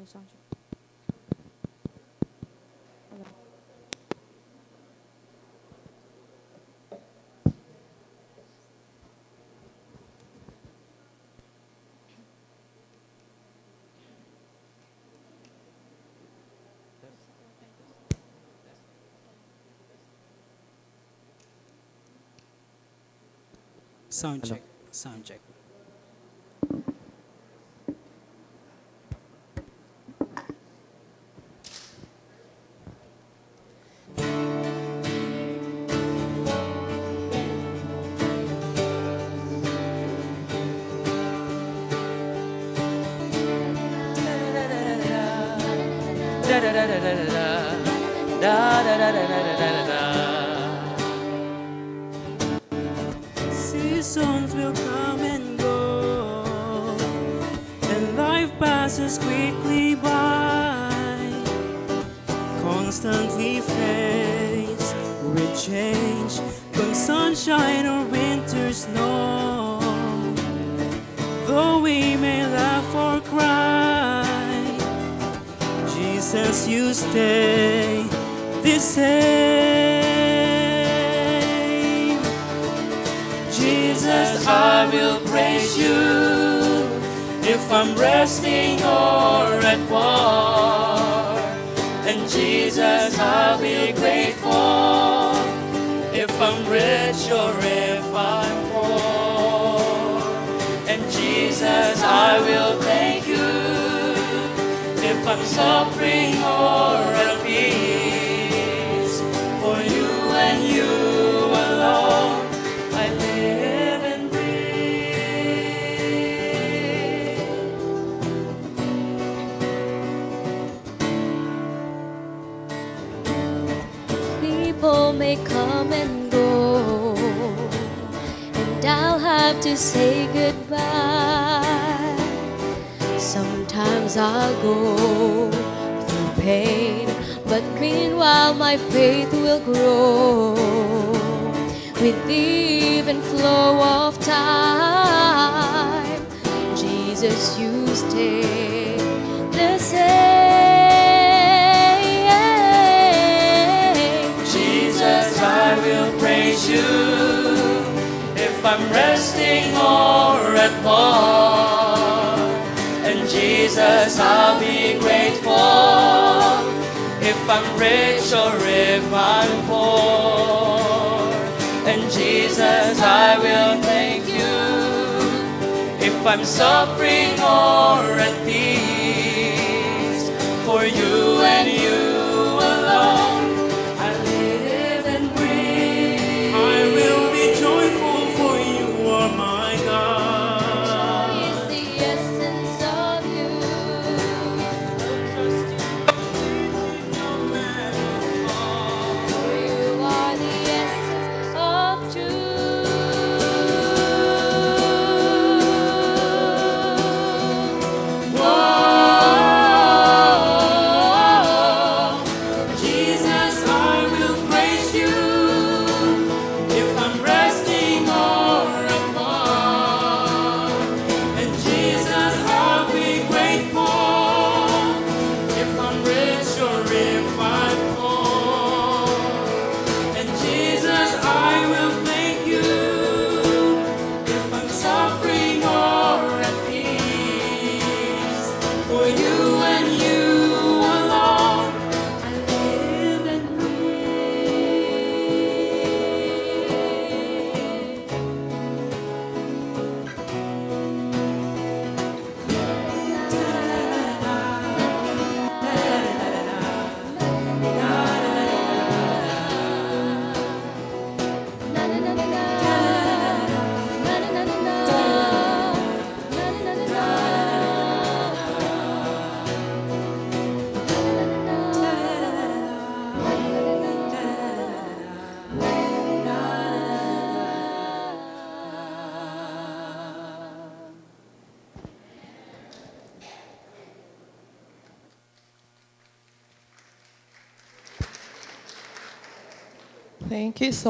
Hello, sound check. Hello. Sound Hello. check. Sound check. Seasons will come and go, and life passes quickly by. Constantly faced with change, from sunshine or winter snow. Jesus, you stay the same. Jesus, I will praise you if I'm resting or at war. And Jesus, I'll be grateful if I'm rich or if I'm poor. And Jesus, I will thank you if I'm suffering People may come and go, and I'll have to say goodbye. Sometimes I'll go through pain, but meanwhile my faith will grow with the even flow of time. Jesus, you stay or at war. And Jesus, I'll be grateful if I'm rich or if I'm poor. And Jesus, I will thank you if I'm suffering or Thank you so